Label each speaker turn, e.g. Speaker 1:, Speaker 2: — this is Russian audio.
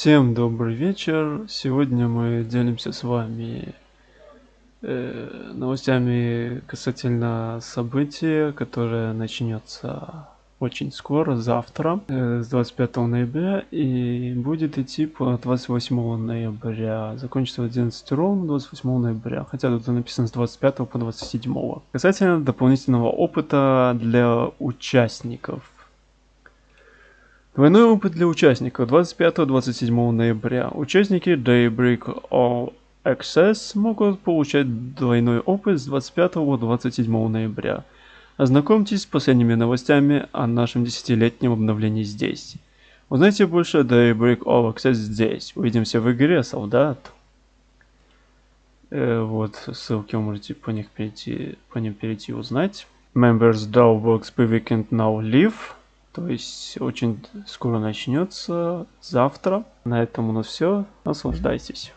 Speaker 1: Всем добрый вечер. Сегодня мы делимся с вами э, новостями касательно события, которое начнется очень скоро, завтра, э, с 25 ноября, и будет идти по 28 ноября. Закончится в 11 ровно 28 ноября, хотя тут написано с 25 по 27. Касательно дополнительного опыта для участников. Двойной опыт для участников 25-27 ноября. Участники Daybreak All Access могут получать двойной опыт с 25 по 27 ноября. Ознакомьтесь с последними новостями о нашем десятилетнем обновлении здесь. Узнайте больше о Daybreak All Access здесь. Увидимся в игре, солдат. Э, вот, ссылки вы можете по, них перейти, по ним перейти узнать. Members per Weekend Now Live. То есть очень скоро начнется, завтра. На этом у нас все. Наслаждайтесь.